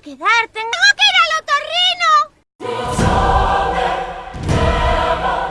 quedar, tengo que